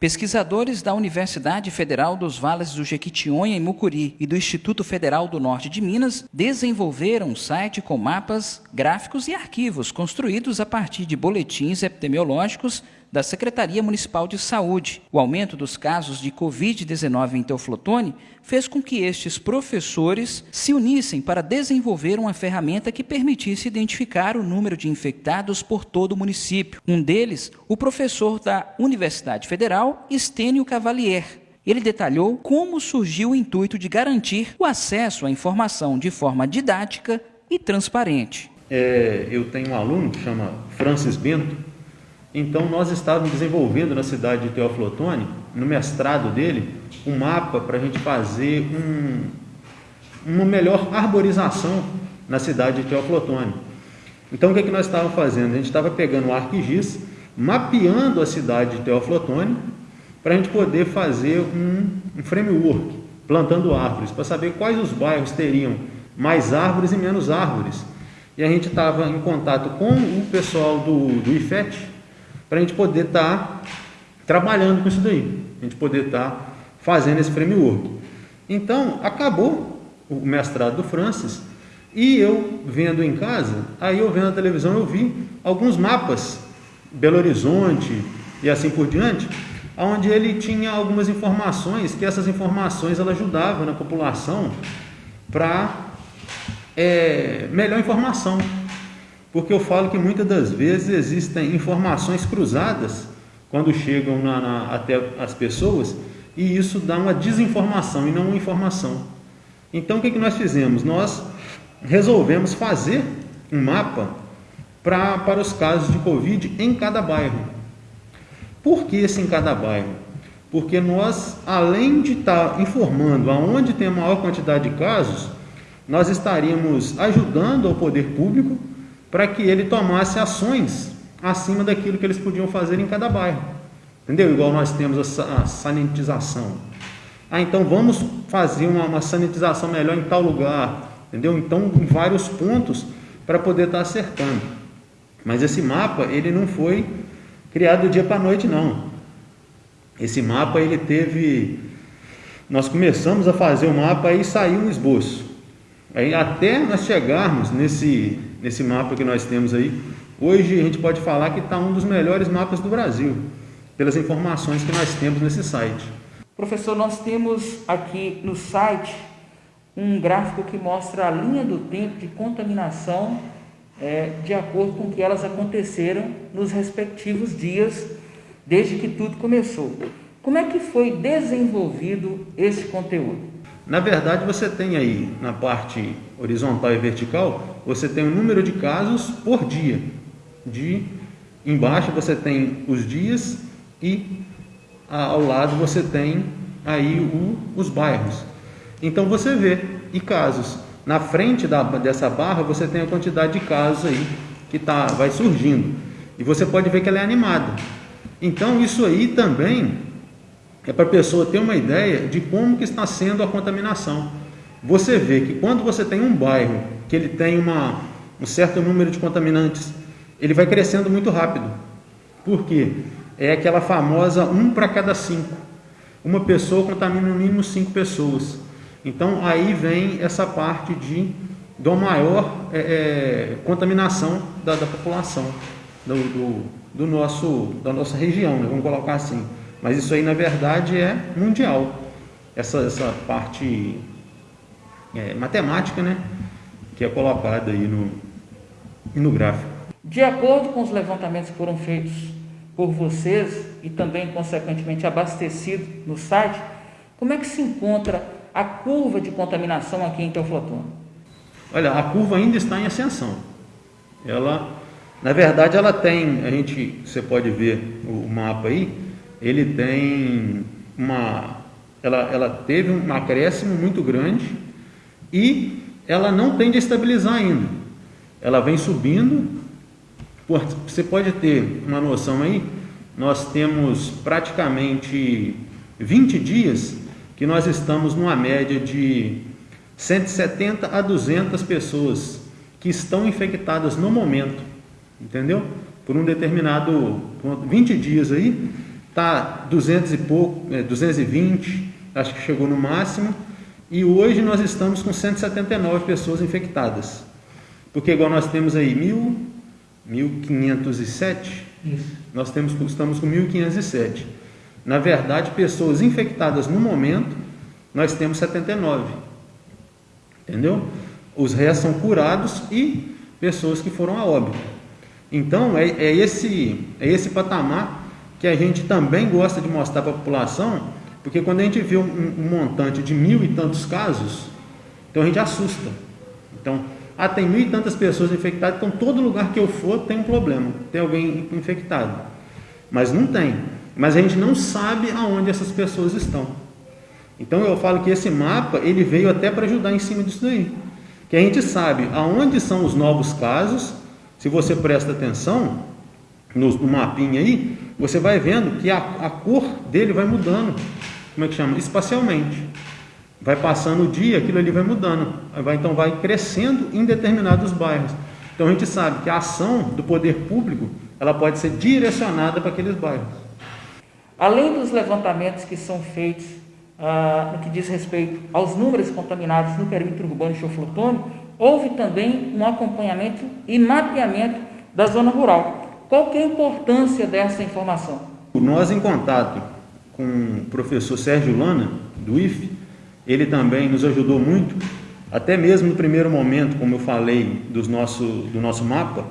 Pesquisadores da Universidade Federal dos Vales do Jequitinhonha em Mucuri e do Instituto Federal do Norte de Minas desenvolveram um site com mapas, gráficos e arquivos construídos a partir de boletins epidemiológicos da Secretaria Municipal de Saúde. O aumento dos casos de Covid-19 em Teoflotone fez com que estes professores se unissem para desenvolver uma ferramenta que permitisse identificar o número de infectados por todo o município. Um deles, o professor da Universidade Federal, Estênio Cavalier, ele detalhou como surgiu o intuito de garantir o acesso à informação de forma didática e transparente. É, eu tenho um aluno que chama Francis Bento, então nós estávamos desenvolvendo na cidade de Teófilo Otoni, no mestrado dele, um mapa para a gente fazer um, uma melhor arborização na cidade de Teófilo Otoni. Então o que, é que nós estávamos fazendo? A gente estava pegando o ArcGIS, mapeando a cidade de Teófilo Otoni, para a gente poder fazer um, um framework, plantando árvores, para saber quais os bairros teriam mais árvores e menos árvores. E a gente estava em contato com o pessoal do, do IFET, para a gente poder estar tá trabalhando com isso daí, a gente poder estar tá fazendo esse framework. Então, acabou o mestrado do Francis e eu vendo em casa, aí eu vendo na televisão, eu vi alguns mapas, Belo Horizonte e assim por diante, onde ele tinha algumas informações, que essas informações ela ajudavam na população para é, melhor informação porque eu falo que muitas das vezes existem informações cruzadas quando chegam na, na, até as pessoas e isso dá uma desinformação e não uma informação. Então o que, que nós fizemos? Nós resolvemos fazer um mapa pra, para os casos de Covid em cada bairro. Por que esse em cada bairro? Porque nós, além de estar informando aonde tem a maior quantidade de casos, nós estaríamos ajudando ao poder público para que ele tomasse ações acima daquilo que eles podiam fazer em cada bairro. Entendeu? Igual nós temos a sanitização. Ah, então vamos fazer uma, uma sanitização melhor em tal lugar. Entendeu? Então, em vários pontos para poder estar acertando. Mas esse mapa, ele não foi criado do dia para a noite, não. Esse mapa, ele teve... Nós começamos a fazer o mapa e saiu um esboço. Aí, até nós chegarmos nesse nesse mapa que nós temos aí, hoje a gente pode falar que está um dos melhores mapas do Brasil, pelas informações que nós temos nesse site. Professor, nós temos aqui no site um gráfico que mostra a linha do tempo de contaminação é, de acordo com que elas aconteceram nos respectivos dias desde que tudo começou. Como é que foi desenvolvido esse conteúdo? Na verdade, você tem aí na parte horizontal e vertical, você tem o número de casos por dia. De embaixo você tem os dias e ao lado você tem aí o, os bairros. Então você vê e casos. Na frente da, dessa barra você tem a quantidade de casos aí que tá, vai surgindo. E você pode ver que ela é animada. Então isso aí também é para a pessoa ter uma ideia de como que está sendo a contaminação. Você vê que quando você tem um bairro que ele tem uma, um certo número de contaminantes, ele vai crescendo muito rápido. Por quê? É aquela famosa um para cada cinco. Uma pessoa contamina no mínimo cinco pessoas. Então aí vem essa parte de do maior é, é, contaminação da, da população do, do, do, nosso da nossa região, né? vamos colocar assim. Mas isso aí, na verdade, é mundial. Essa, essa parte é, matemática, né? Que é colocada aí no, no gráfico. De acordo com os levantamentos que foram feitos por vocês e também, consequentemente, abastecido no site, como é que se encontra a curva de contaminação aqui em Teoflotone? Olha, a curva ainda está em ascensão. Ela, na verdade, ela tem, a gente, você pode ver o mapa aí, ele tem uma, ela, ela teve um acréscimo muito grande e ela não tende a estabilizar ainda. Ela vem subindo. Você pode ter uma noção aí, nós temos praticamente 20 dias que nós estamos numa média de 170 a 200 pessoas que estão infectadas no momento, entendeu? Por um determinado 20 dias aí, está 200 e pouco, é, 220, acho que chegou no máximo, e hoje nós estamos com 179 pessoas infectadas. Porque igual nós temos aí mil, 1507, Isso. nós temos, estamos com 1507. Na verdade, pessoas infectadas no momento, nós temos 79. Entendeu? Os restos são curados e pessoas que foram a óbito. Então, é, é, esse, é esse patamar que a gente também gosta de mostrar para a população, porque quando a gente vê um, um, montante de mil e tantos casos, então a gente assusta. Então, ah, tem mil e tantas pessoas infectadas, então todo lugar que eu for tem um problema, tem alguém infectado. Mas não tem. Mas a gente não sabe aonde essas pessoas estão. Então eu falo que esse mapa, ele veio até para ajudar em cima disso daí. Que a gente sabe aonde são os novos casos, se você presta atenção no, no mapinha aí, você vai vendo que a, a cor dele vai mudando, como é que chama? Espacialmente. Vai passando o dia, aquilo ali vai mudando. Vai, então vai crescendo em determinados bairros. Então a gente sabe que a ação do poder público ela pode ser direcionada para aqueles bairros. Além dos levantamentos que são feitos ah, no que diz respeito aos números contaminados no perímetro urbano de Choflotone, houve também um acompanhamento e mapeamento da zona rural. Qual que é a importância dessa informação? Nós, em contato com o professor Sérgio Lana, do IFE, ele também nos ajudou muito, até mesmo no primeiro momento, como eu falei, dos nosso, do nosso mapa,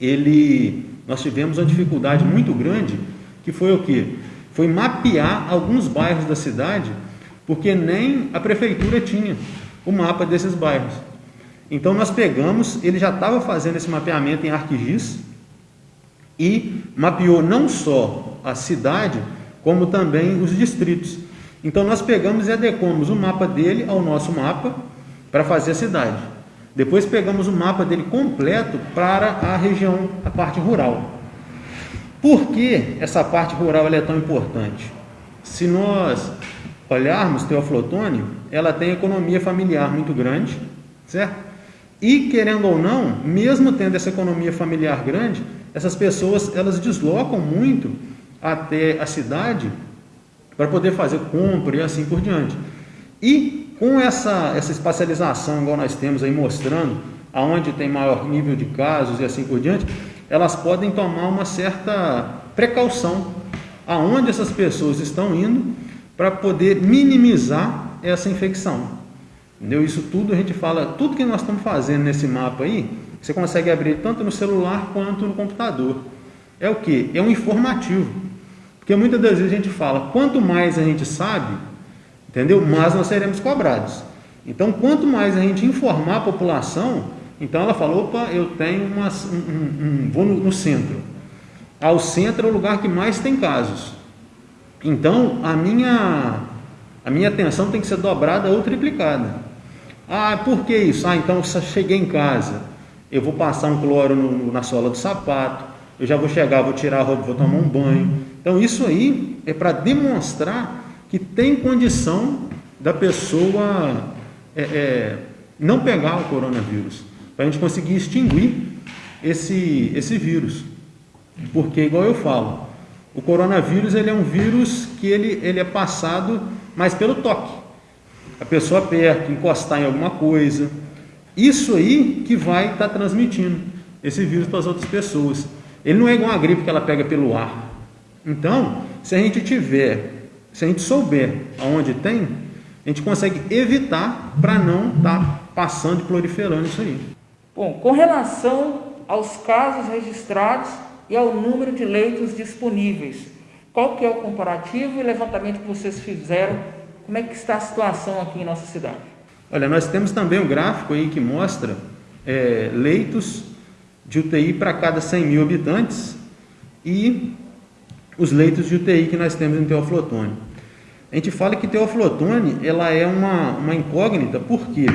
ele, nós tivemos uma dificuldade muito grande, que foi o que? Foi mapear alguns bairros da cidade, porque nem a prefeitura tinha o mapa desses bairros. Então nós pegamos, ele já estava fazendo esse mapeamento em ArcGIS e mapeou não só a cidade, como também os distritos. Então nós pegamos e adequamos o mapa dele ao nosso mapa para fazer a cidade. Depois pegamos o mapa dele completo para a região, a parte rural. Por que essa parte rural é tão importante? Se nós olharmos Teoflotone, ela tem economia familiar muito grande, certo? E querendo ou não, mesmo tendo essa economia familiar grande, essas pessoas elas deslocam muito até a cidade para poder fazer compra e assim por diante. E com essa, essa espacialização, igual nós temos aí mostrando, aonde tem maior nível de casos e assim por diante, elas podem tomar uma certa precaução aonde essas pessoas estão indo para poder minimizar essa infecção. Entendeu? Isso tudo a gente fala, tudo que nós estamos fazendo nesse mapa aí, você consegue abrir tanto no celular quanto no computador. É o que? É um informativo. Porque muitas das vezes a gente fala, quanto mais a gente sabe, entendeu? Mais nós seremos cobrados. Então, quanto mais a gente informar a população, então ela fala, opa, eu tenho uma, um, um, vou no, no centro. Ao centro é o lugar que mais tem casos. Então, a minha, a minha atenção tem que ser dobrada ou triplicada. Ah, por que isso? Ah, então eu cheguei em casa, eu vou passar um cloro no, na sola do sapato, eu já vou chegar, vou tirar a roupa, vou tomar um banho. Então isso aí é para demonstrar que tem condição da pessoa é, é, não pegar o coronavírus, para a gente conseguir extinguir esse, esse vírus. Porque, igual eu falo, o coronavírus ele é um vírus que ele, ele é passado mais pelo toque a pessoa perto, encostar em alguma coisa. Isso aí que vai estar tá transmitindo esse vírus para as outras pessoas. Ele não é igual a gripe que ela pega pelo ar. Então, se a gente tiver, se a gente souber aonde tem, a gente consegue evitar para não estar tá passando e proliferando isso aí. Bom, com relação aos casos registrados e ao número de leitos disponíveis, qual que é o comparativo e levantamento que vocês fizeram como é que está a situação aqui em nossa cidade? Olha, nós temos também um gráfico aí que mostra é, leitos de UTI para cada 100 mil habitantes e os leitos de UTI que nós temos em Teoflotone. A gente fala que Teoflotone ela é uma, uma incógnita, por quê?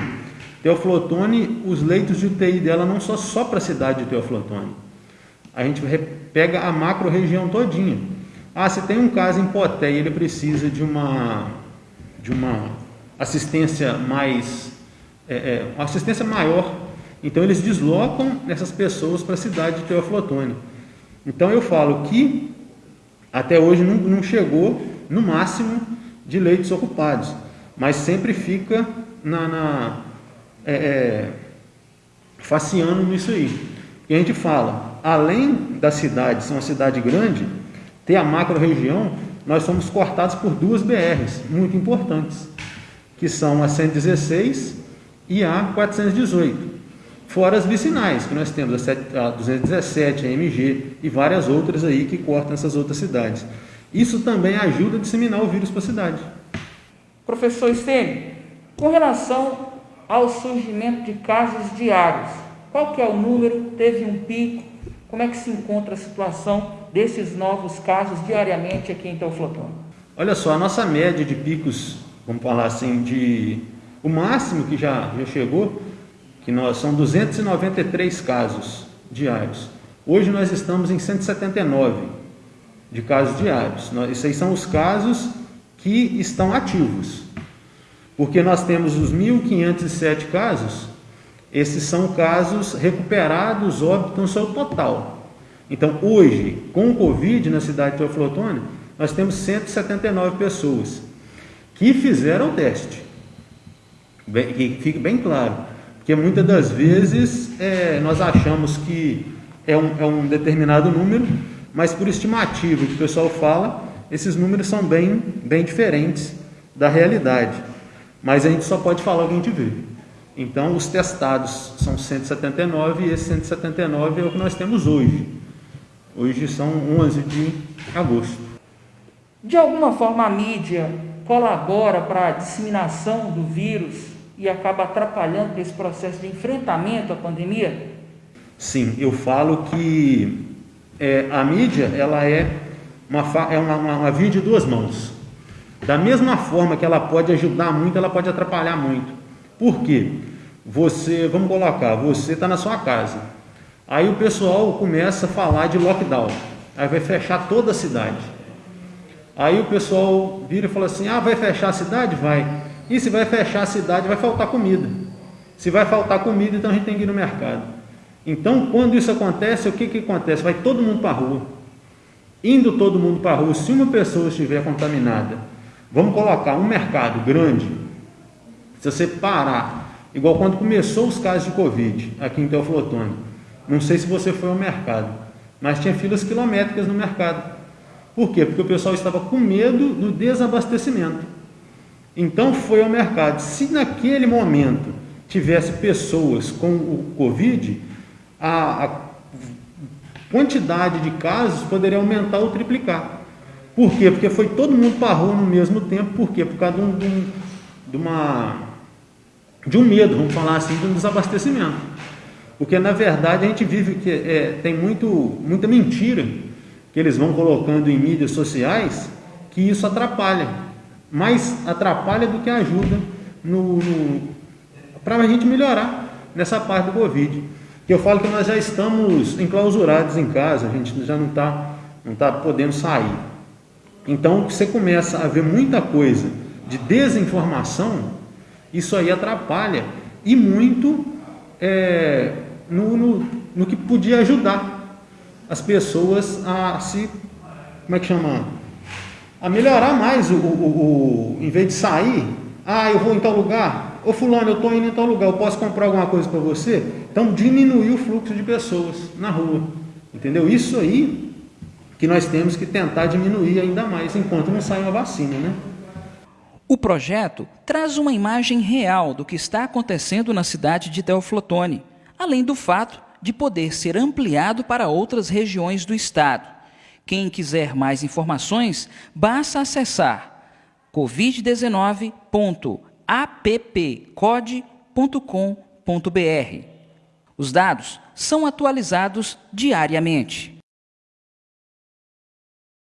Teoflotone, os leitos de UTI dela não são só para a cidade de Teoflotone. A gente pega a macro região todinha. Ah, se tem um caso em Poté e ele precisa de uma de uma assistência mais, é, é, uma assistência maior. Então eles deslocam essas pessoas para a cidade de Teoflotone. Então eu falo que Até hoje não, não chegou no máximo de leitos ocupados, mas sempre fica na, na é, é, faciando nisso aí. E a gente fala, além da cidade ser uma cidade grande, ter a macro região, nós somos cortados por duas BRs muito importantes, que são a 116 e a 418. Fora as vicinais, que nós temos a 217, a MG e várias outras aí que cortam essas outras cidades. Isso também ajuda a disseminar o vírus para a cidade. Professor Stênio, com relação ao surgimento de casos diários, qual que é o número? Teve um pico? Como é que se encontra a situação desses novos casos diariamente aqui em Teoflotone? Olha só, a nossa média de picos, vamos falar assim, de o máximo que já, já chegou, que nós são 293 casos diários. Hoje nós estamos em 179 de casos diários. Esses aí são os casos que estão ativos. Porque nós temos os 1.507 casos, esses são casos recuperados, óbitos no seu total. Então, hoje, com o Covid na cidade de Teoflotone, nós temos 179 pessoas que fizeram o teste. Bem, que fique bem claro, porque muitas das vezes é, nós achamos que é um, é um determinado número, mas por estimativa que o pessoal fala, esses números são bem, bem diferentes da realidade. Mas a gente só pode falar o que a gente vê. Então, os testados são 179 e esse 179 é o que nós temos hoje. Hoje são 11 de agosto. De alguma forma, a mídia colabora para a disseminação do vírus e acaba atrapalhando esse processo de enfrentamento à pandemia? Sim, eu falo que é, a mídia ela é uma, é uma, uma, uma via de duas mãos. Da mesma forma que ela pode ajudar muito, ela pode atrapalhar muito. Por quê? Você, vamos colocar, você está na sua casa. Aí o pessoal começa a falar de lockdown. Aí vai fechar toda a cidade. Aí o pessoal vira e fala assim: ah, vai fechar a cidade? Vai. E se vai fechar a cidade, vai faltar comida. Se vai faltar comida, então a gente tem que ir no mercado. Então, quando isso acontece, o que, que acontece? Vai todo mundo para a rua. Indo todo mundo para a rua, se uma pessoa estiver contaminada, vamos colocar um mercado grande, se você parar, igual quando começou os casos de Covid aqui em Teoflotone, não sei se você foi ao mercado, mas tinha filas quilométricas no mercado. Por quê? Porque o pessoal estava com medo do desabastecimento. Então foi ao mercado. Se naquele momento tivesse pessoas com o Covid, a, a quantidade de casos poderia aumentar ou triplicar. Por quê? Porque foi todo mundo para no mesmo tempo. Por quê? Por causa de, um, de, um, de, uma, de um medo, vamos falar assim, de um desabastecimento. Porque na verdade a gente vive que é, tem muito, muita mentira que eles vão colocando em mídias sociais que isso atrapalha. Mais atrapalha do que ajuda no, no para a gente melhorar nessa parte do Covid que eu falo que nós já estamos enclausurados em casa, a gente já não está não tá podendo sair. Então, você começa a ver muita coisa de desinformação, isso aí atrapalha e muito é, no, no, no que podia ajudar as pessoas a se, como é que chama? A melhorar mais o, o, o, em vez de sair, ah, eu vou em tal lugar, ô fulano, eu estou indo em tal lugar, eu posso comprar alguma coisa para você? Então diminuir o fluxo de pessoas na rua. Entendeu? Isso aí que nós temos que tentar diminuir ainda mais enquanto não sai uma vacina, né? O projeto traz uma imagem real do que está acontecendo na cidade de Teoflotone, além do fato de poder ser ampliado para outras regiões do estado. Quem quiser mais informações, basta acessar covid19.com appcode.com.br. Os dados são atualizados diariamente.